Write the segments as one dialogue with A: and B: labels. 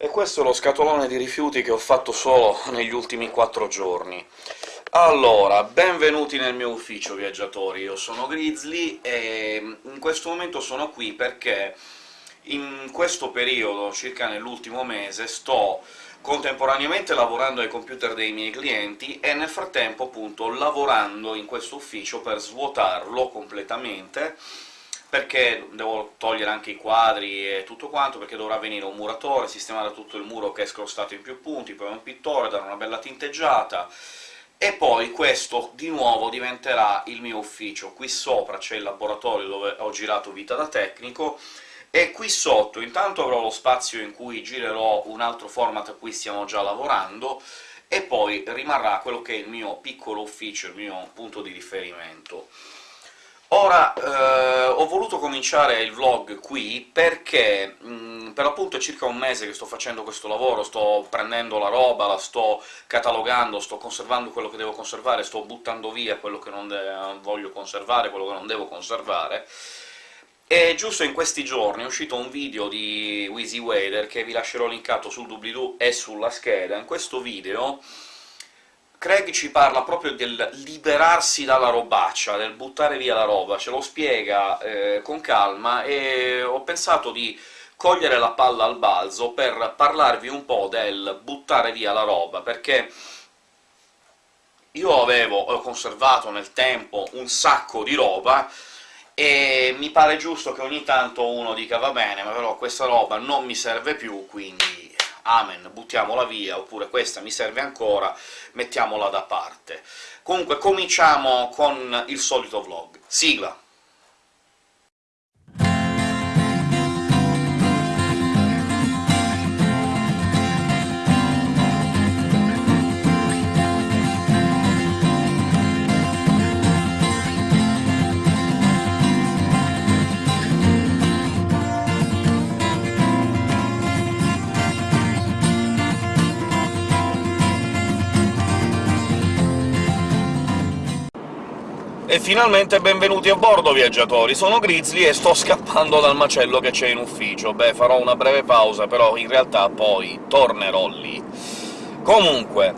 A: E questo è lo scatolone di rifiuti che ho fatto solo negli ultimi quattro giorni. Allora, benvenuti nel mio ufficio, viaggiatori. Io sono Grizzly, e in questo momento sono qui perché in questo periodo, circa nell'ultimo mese, sto contemporaneamente lavorando ai computer dei miei clienti e nel frattempo, appunto, lavorando in questo ufficio per svuotarlo completamente, perché devo togliere anche i quadri e tutto quanto, perché dovrà venire un muratore, sistemare tutto il muro che è scrostato in più punti, poi un pittore, dare una bella tinteggiata, e poi questo di nuovo diventerà il mio ufficio. Qui sopra c'è il laboratorio dove ho girato vita da tecnico, e qui sotto intanto avrò lo spazio in cui girerò un altro format a cui stiamo già lavorando, e poi rimarrà quello che è il mio piccolo ufficio, il mio punto di riferimento. Ora, eh, ho voluto cominciare il vlog qui perché mh, per appunto è circa un mese che sto facendo questo lavoro, sto prendendo la roba, la sto catalogando, sto conservando quello che devo conservare, sto buttando via quello che non voglio conservare, quello che non devo conservare, e giusto in questi giorni è uscito un video di Wheezy Wader, che vi lascerò linkato sul doobly-doo e sulla scheda. In questo video Craig ci parla proprio del liberarsi dalla robaccia, del buttare via la roba, ce lo spiega eh, con calma, e ho pensato di cogliere la palla al balzo per parlarvi un po' del buttare via la roba, perché io avevo ho conservato nel tempo un sacco di roba, e mi pare giusto che ogni tanto uno dica «va bene, ma però questa roba non mi serve più, quindi amen, buttiamola via», oppure «questa mi serve ancora, mettiamola da parte». Comunque cominciamo con il solito vlog. Sigla! Finalmente benvenuti a bordo, viaggiatori! Sono Grizzly e sto scappando dal macello che c'è in ufficio. Beh, farò una breve pausa, però in realtà poi tornerò lì. Comunque,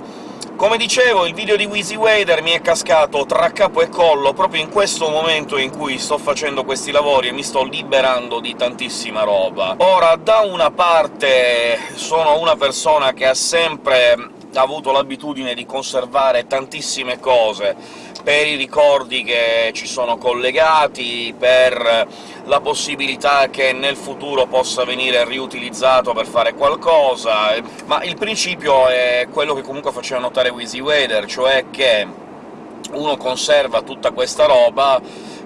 A: come dicevo, il video di Wheezy Wader mi è cascato tra capo e collo proprio in questo momento in cui sto facendo questi lavori e mi sto liberando di tantissima roba. Ora, da una parte sono una persona che ha sempre avuto l'abitudine di conservare tantissime cose, per i ricordi che ci sono collegati, per la possibilità che nel futuro possa venire riutilizzato per fare qualcosa, ma il principio è quello che comunque faceva notare Wheezy Wader, cioè che uno conserva tutta questa roba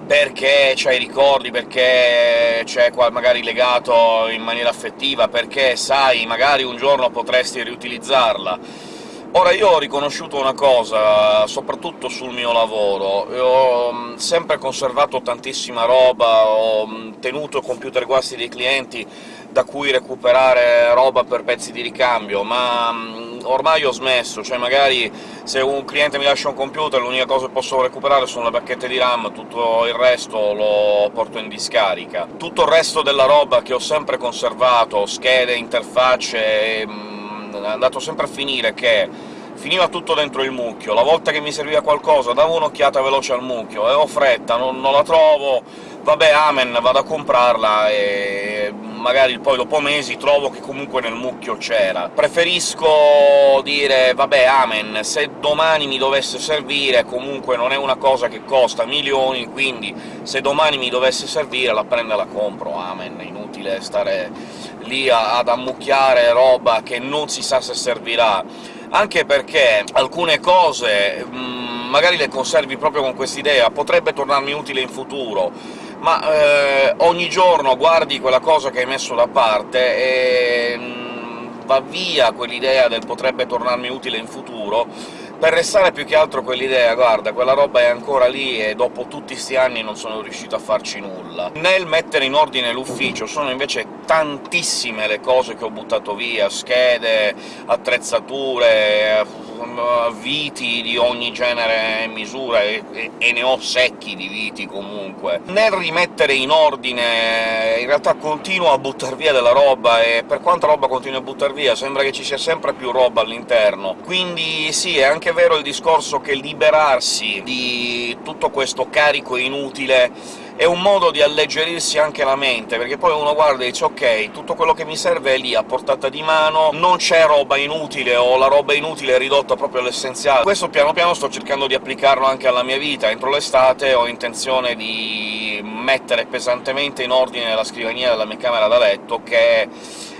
A: perché c'ha i ricordi, perché c'è magari legato in maniera affettiva, perché sai, magari un giorno potresti riutilizzarla Ora, io ho riconosciuto una cosa, soprattutto sul mio lavoro, ho mm, sempre conservato tantissima roba, ho mm, tenuto computer guasti dei clienti da cui recuperare roba per pezzi di ricambio, ma mm, ormai ho smesso, cioè magari se un cliente mi lascia un computer l'unica cosa che posso recuperare sono le bacchette di RAM, tutto il resto lo porto in discarica. Tutto il resto della roba che ho sempre conservato, schede, interfacce è andato sempre a finire che finiva tutto dentro il mucchio, la volta che mi serviva qualcosa davo un'occhiata veloce al mucchio, e ho fretta, non, non la trovo, vabbè amen, vado a comprarla e magari poi dopo mesi trovo che comunque nel mucchio c'era. Preferisco dire «vabbè, amen, se domani mi dovesse servire, comunque non è una cosa che costa milioni, quindi se domani mi dovesse servire la prendo e la compro, amen». È inutile stare lì ad ammucchiare roba che non si sa se servirà, anche perché alcune cose mh, magari le conservi proprio con quest'idea, potrebbe tornarmi utile in futuro, ma eh, ogni giorno guardi quella cosa che hai messo da parte e mh, va via quell'idea del «potrebbe tornarmi utile in futuro», per restare più che altro quell'idea «guarda, quella roba è ancora lì e dopo tutti sti anni non sono riuscito a farci nulla». Nel mettere in ordine l'ufficio sono invece tantissime le cose che ho buttato via, schede, attrezzature viti di ogni genere e misura, e, e, ne ho secchi di viti comunque. Nel rimettere in ordine in realtà continuo a buttar via della roba, e per quanta roba continuo a buttar via sembra che ci sia sempre più roba all'interno. Quindi sì, è anche vero il discorso che liberarsi di tutto questo carico inutile è un modo di alleggerirsi anche la mente, perché poi uno guarda e dice «Ok, tutto quello che mi serve è lì, a portata di mano, non c'è roba inutile, o la roba inutile è ridotta proprio all'essenziale». Questo piano piano sto cercando di applicarlo anche alla mia vita. Entro l'estate ho intenzione di mettere pesantemente in ordine la scrivania della mia camera da letto, che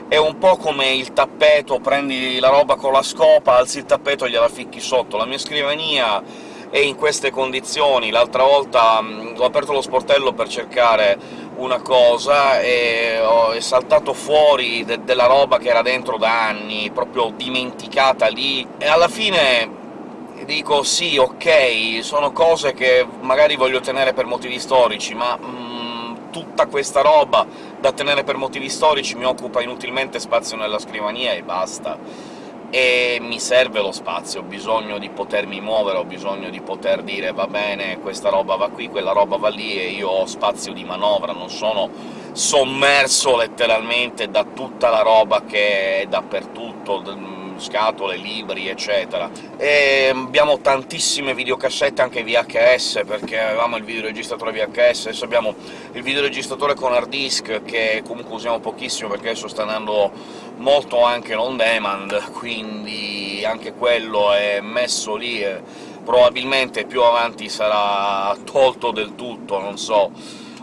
A: è un po' come il tappeto, prendi la roba con la scopa, alzi il tappeto e gliela ficchi sotto. La mia scrivania è in queste condizioni. L'altra volta mh, ho aperto lo sportello per cercare una cosa e ho, è saltato fuori de della roba che era dentro da anni, proprio dimenticata lì, e alla fine dico «sì, ok, sono cose che magari voglio tenere per motivi storici, ma mh, tutta questa roba da tenere per motivi storici mi occupa inutilmente spazio nella scrivania e basta» e mi serve lo spazio, ho bisogno di potermi muovere, ho bisogno di poter dire «va bene, questa roba va qui, quella roba va lì» e io ho spazio di manovra, non sono sommerso letteralmente da tutta la roba che è dappertutto, scatole, libri, eccetera. E abbiamo tantissime videocassette, anche VHS, perché avevamo il videoregistratore VHS, adesso abbiamo il videoregistratore con hard disk, che comunque usiamo pochissimo perché adesso sta andando molto anche on demand, quindi anche quello è messo lì e probabilmente più avanti sarà tolto del tutto, non so.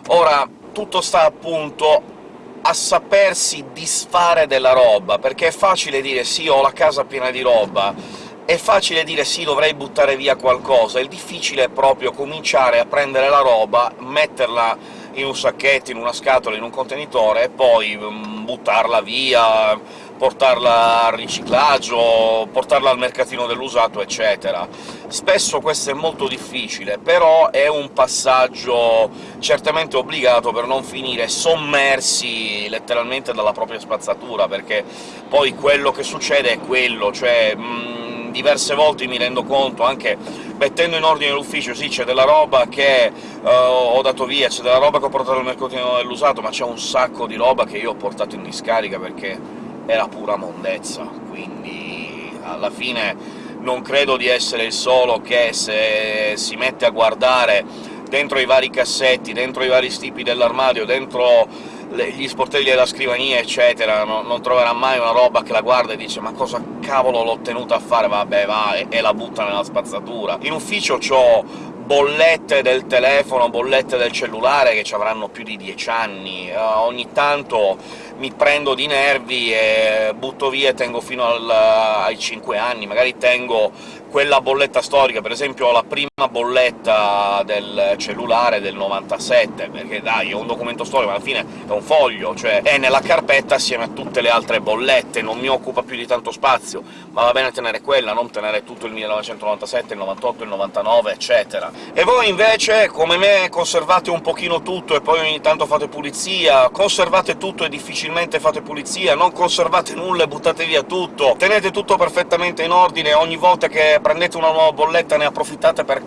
A: Ora, tutto sta appunto a sapersi disfare della roba, perché è facile dire «sì, ho la casa piena di roba», è facile dire «sì, dovrei buttare via qualcosa», il difficile è proprio cominciare a prendere la roba, metterla in un sacchetto, in una scatola, in un contenitore, e poi mm, buttarla via, portarla al riciclaggio, portarla al mercatino dell'usato, eccetera. Spesso questo è molto difficile, però è un passaggio certamente obbligato per non finire sommersi letteralmente dalla propria spazzatura, perché poi quello che succede è quello, cioè... Mh, diverse volte mi rendo conto, anche mettendo in ordine l'ufficio, sì, c'è della roba che uh, ho dato via, c'è della roba che ho portato al mercatino dell'usato, ma c'è un sacco di roba che io ho portato in discarica perché era pura mondezza, quindi alla fine non credo di essere il solo che, se si mette a guardare dentro i vari cassetti, dentro i vari stipi dell'armadio, dentro gli sportelli della scrivania, eccetera, no, non troverà mai una roba che la guarda e dice «ma cosa cavolo l'ho tenuta a fare?» vabbè, va, e, e la butta nella spazzatura. In ufficio c'ho bollette del telefono, bollette del cellulare che ci avranno più di dieci anni. Uh, ogni tanto mi prendo di nervi e butto via e tengo fino al, ai cinque anni, magari tengo quella bolletta storica, per esempio la prima bolletta del cellulare del 97, perché dai, è un documento storico, ma alla fine è un foglio, cioè è nella carpetta assieme a tutte le altre bollette, non mi occupa più di tanto spazio, ma va bene tenere quella, non tenere tutto il 1997, il 98, il 99, eccetera. E voi invece, come me, conservate un pochino tutto e poi ogni tanto fate pulizia, conservate tutto e difficilmente fate pulizia, non conservate nulla e buttate via tutto, tenete tutto perfettamente in ordine ogni volta che prendete una nuova bolletta ne approfittate per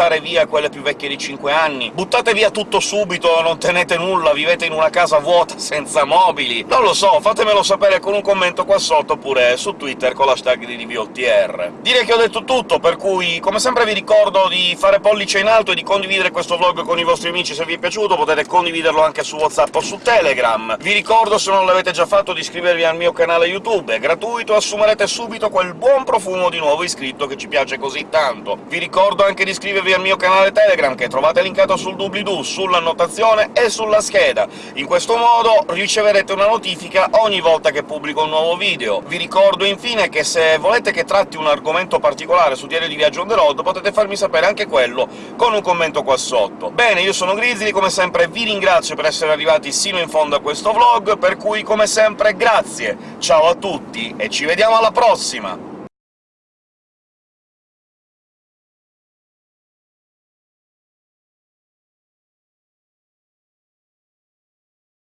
A: buttare via quelle più vecchie di 5 anni, buttate via tutto subito, non tenete nulla, vivete in una casa vuota senza mobili... Non lo so, fatemelo sapere con un commento qua sotto, oppure su Twitter con l'hashtag di DVOTR. Direi che ho detto tutto, per cui come sempre vi ricordo di fare pollice in alto e di condividere questo vlog con i vostri amici se vi è piaciuto, potete condividerlo anche su WhatsApp o su Telegram. Vi ricordo, se non l'avete già fatto, di iscrivervi al mio canale YouTube, è gratuito, assumerete subito quel buon profumo di nuovo iscritto che ci piace così tanto. Vi ricordo anche di iscrivervi iscrivervi al mio canale Telegram, che trovate linkato sul doobly-doo, sull'annotazione e sulla scheda. In questo modo riceverete una notifica ogni volta che pubblico un nuovo video. Vi ricordo infine che se volete che tratti un argomento particolare su Diario di Viaggio on the road, potete farmi sapere anche quello con un commento qua sotto. Bene, io sono Grizzly, come sempre vi ringrazio per essere arrivati sino in fondo a questo vlog, per cui come sempre grazie, ciao a tutti e ci vediamo alla prossima!